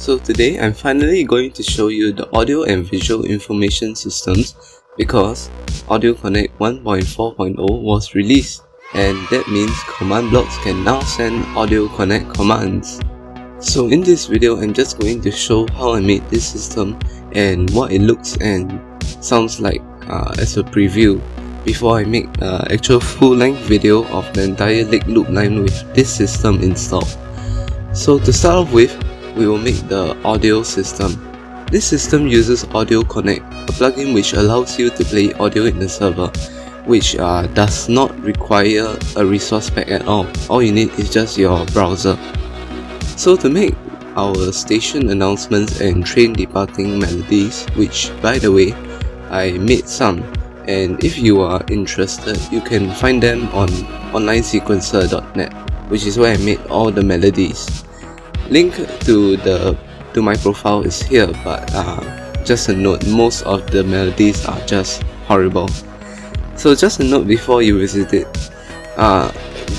So today I'm finally going to show you the audio and visual information systems because Audio Connect 1.4.0 was released and that means command blocks can now send Audio Connect commands. So in this video I'm just going to show how I made this system and what it looks and sounds like uh, as a preview before I make an actual full-length video of the entire Lake Loop line with this system installed. So to start off with, we will make the audio system. This system uses Audio Connect, a plugin which allows you to play audio in the server, which uh, does not require a resource pack at all. All you need is just your browser. So to make our station announcements and train departing melodies, which by the way, I made some and if you are interested, you can find them on onlinesequencer.net which is where I made all the melodies. Link to the to my profile is here but uh, just a note, most of the melodies are just horrible. So just a note before you visit it. Uh,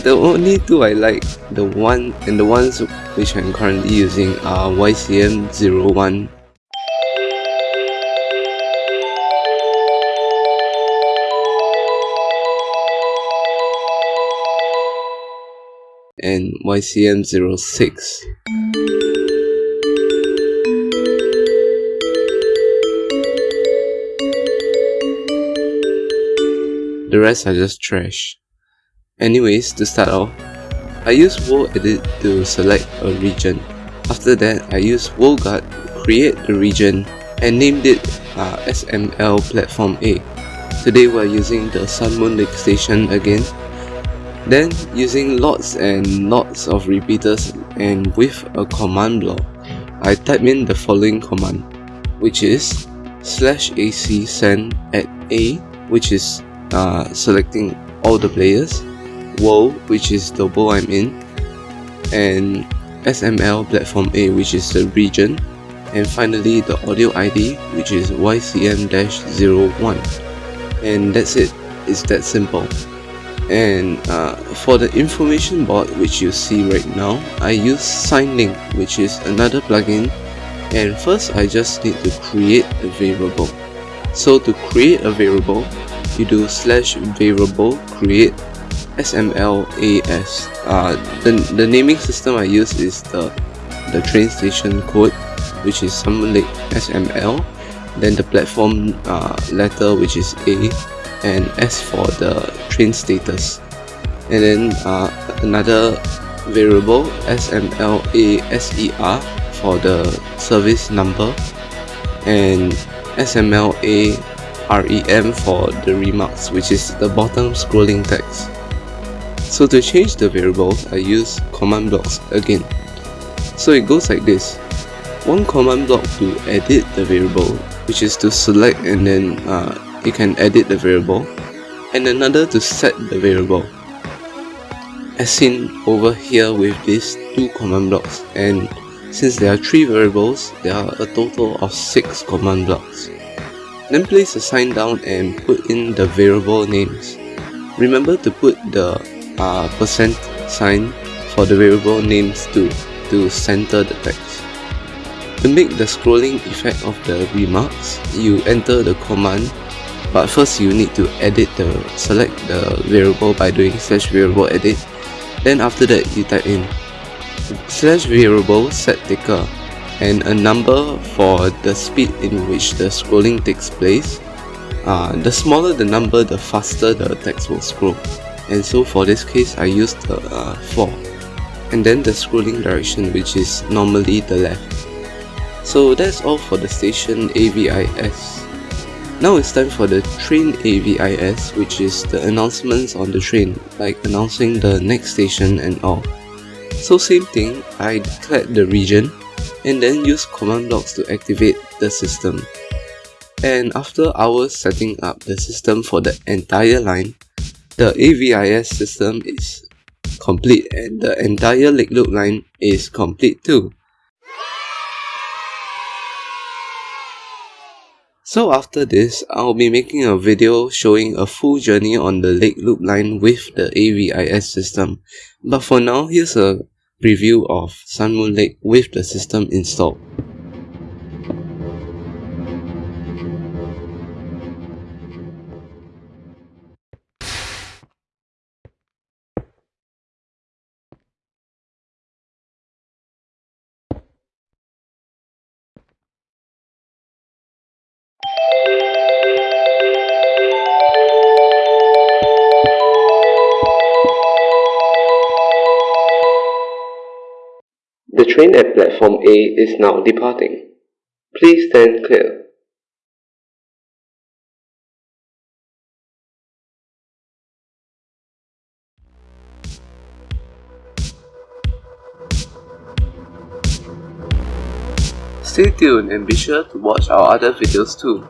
the only two I like, the one and the ones which I'm currently using are YCM01 and YCM06. The rest are just trash. Anyways, to start off, I use World Edit to select a region. After that, I use WorldGuard to create the region and named it uh, SML Platform A. Today we're using the Sun Moon Lake Station again then using lots and lots of repeaters and with a command block, I type in the following command, which is slash ac send at a, which is uh, selecting all the players, world, which is the world I'm in, and SML platform A, which is the region, and finally the audio ID, which is YCM-01. And that's it, it's that simple. And uh, for the information board which you see right now I use SignLink which is another plugin. And first I just need to create a variable. So to create a variable you do slash variable create smlas uh, the, the naming system I use is the the train station code which is Sun Lake SML then the platform uh, letter which is A and S for the train status. And then uh, another variable SMLASER for the service number and SMLAREM for the remarks which is the bottom scrolling text. So to change the variables I use command blocks again. So it goes like this. One command block to edit the variable which is to select and then uh, you can edit the variable and another to set the variable as seen over here with these two command blocks and since there are three variables there are a total of six command blocks then place the sign down and put in the variable names. Remember to put the uh, percent sign for the variable names too to center the text. To make the scrolling effect of the remarks, you enter the command but first you need to edit the select the variable by doing slash variable edit. Then after that you type in slash variable set ticker and a number for the speed in which the scrolling takes place. Uh, the smaller the number the faster the text will scroll. And so for this case I used the uh, 4 and then the scrolling direction which is normally the left. So that's all for the station AVIS now it's time for the train AVIS which is the announcements on the train like announcing the next station and all. So same thing, I declared the region and then use command blocks to activate the system. And after hours setting up the system for the entire line, the AVIS system is complete and the entire Lake Loop line is complete too. So after this, I'll be making a video showing a full journey on the Lake Loop line with the AVIS system. But for now, here's a preview of Sun Moon Lake with the system installed. The train at platform A is now departing. Please stand clear. Stay tuned and be sure to watch our other videos too.